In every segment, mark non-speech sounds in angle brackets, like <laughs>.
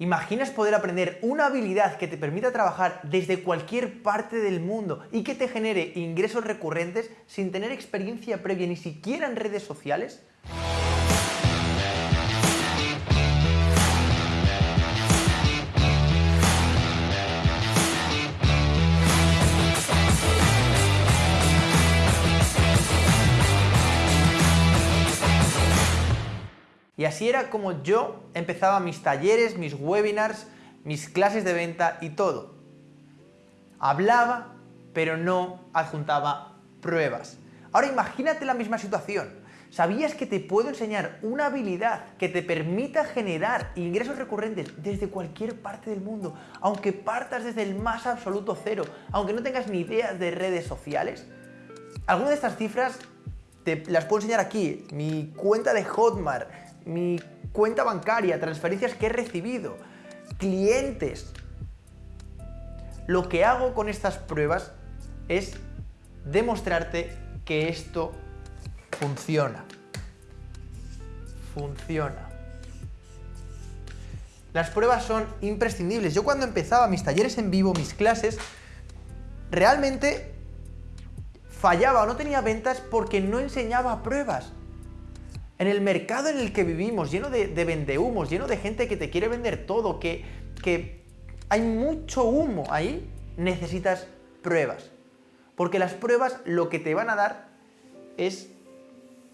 ¿Imaginas poder aprender una habilidad que te permita trabajar desde cualquier parte del mundo y que te genere ingresos recurrentes sin tener experiencia previa ni siquiera en redes sociales? Y así era como yo empezaba mis talleres, mis webinars, mis clases de venta y todo. Hablaba, pero no adjuntaba pruebas. Ahora imagínate la misma situación. ¿Sabías que te puedo enseñar una habilidad que te permita generar ingresos recurrentes desde cualquier parte del mundo, aunque partas desde el más absoluto cero, aunque no tengas ni idea de redes sociales? Algunas de estas cifras te las puedo enseñar aquí, mi cuenta de Hotmart, mi cuenta bancaria, transferencias que he recibido, clientes. Lo que hago con estas pruebas es demostrarte que esto funciona. Funciona. Las pruebas son imprescindibles. Yo cuando empezaba mis talleres en vivo, mis clases, realmente fallaba o no tenía ventas porque no enseñaba pruebas. En el mercado en el que vivimos, lleno de, vendehumos, lleno de gente que te quiere vender todo, que, que hay mucho humo ahí, necesitas pruebas. Porque las pruebas lo que te van a dar es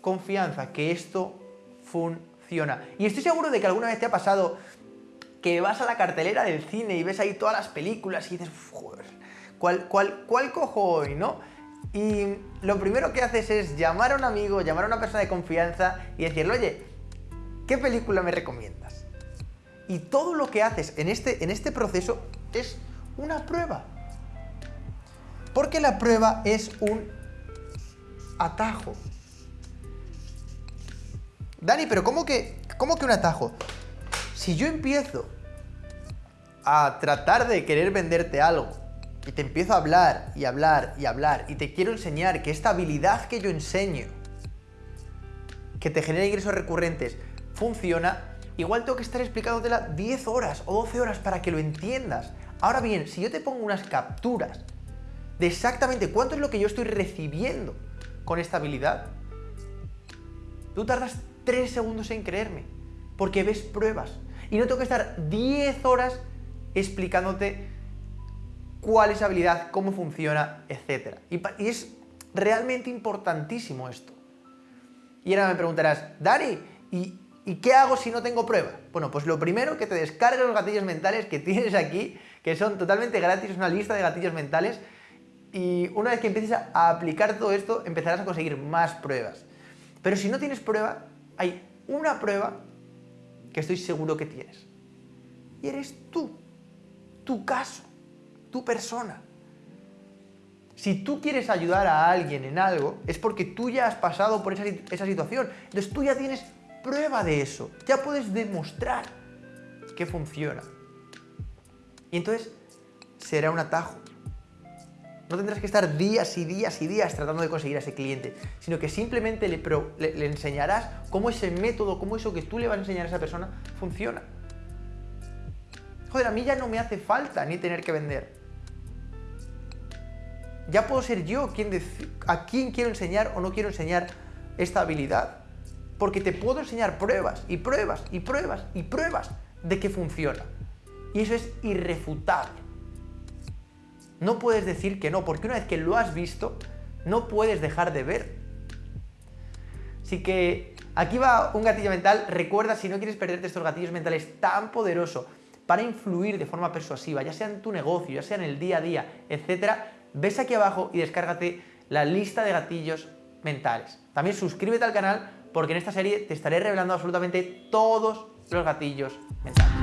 confianza, que esto funciona. Y estoy seguro de que alguna vez te ha pasado que vas a la cartelera del cine y ves ahí todas las películas y dices, joder, ¿cuál, cuál, cuál cojo hoy, no? Y lo primero que haces es llamar a un amigo, llamar a una persona de confianza y decirle, oye, ¿qué película me recomiendas? Y todo lo que haces en este, en este proceso es una prueba. Porque la prueba es un atajo. Dani, pero ¿cómo que, cómo que un atajo? Si yo empiezo a tratar de querer venderte algo y te empiezo a hablar y hablar y hablar y te quiero enseñar que esta habilidad que yo enseño, que te genera ingresos recurrentes, funciona, igual tengo que estar explicándotela 10 horas o 12 horas para que lo entiendas. Ahora bien, si yo te pongo unas capturas de exactamente cuánto es lo que yo estoy recibiendo con esta habilidad, tú tardas 3 segundos en creerme, porque ves pruebas. Y no tengo que estar 10 horas explicándote cuál es habilidad, cómo funciona, etc. Y, es realmente importantísimo esto. Y ahora me preguntarás, Dani, ¿y, ¿y qué hago si no tengo prueba? Bueno, pues lo primero que te descargues los gatillos mentales que <laughs> tienes aquí, que son totalmente gratis, es una lista de gatillos mentales, y una vez que empieces a aplicar todo esto, empezarás a conseguir más pruebas. Pero si no tienes prueba, hay una prueba que estoy seguro que tienes. Y eres tú, tu caso tu persona. Si tú quieres ayudar a alguien en algo, es porque tú ya has pasado por esa, situación. Entonces tú ya tienes prueba de eso. Ya puedes demostrar que funciona. Y entonces será un atajo. No tendrás que estar días y días y días tratando de conseguir a ese cliente, sino que simplemente le, le, enseñarás cómo ese método, cómo eso que tú le vas a enseñar a esa persona funciona. Joder, a mí ya no me hace falta ni tener que vender. Ya puedo ser yo quien a quién quiero enseñar o no quiero enseñar esta habilidad. Porque te puedo enseñar pruebas y pruebas y pruebas y pruebas de que funciona. Y eso es irrefutable. No puedes decir que no, porque una vez que lo has visto, no puedes dejar de ver. Así que aquí va un gatillo mental. Recuerda, si no quieres perderte estos gatillos mentales tan poderosos para influir de forma persuasiva, ya sea en tu negocio, ya sea en el día a día, etcétera, ves aquí abajo y descárgate la lista de gatillos mentales. También suscríbete al canal porque en esta serie te estaré revelando absolutamente todos los gatillos mentales.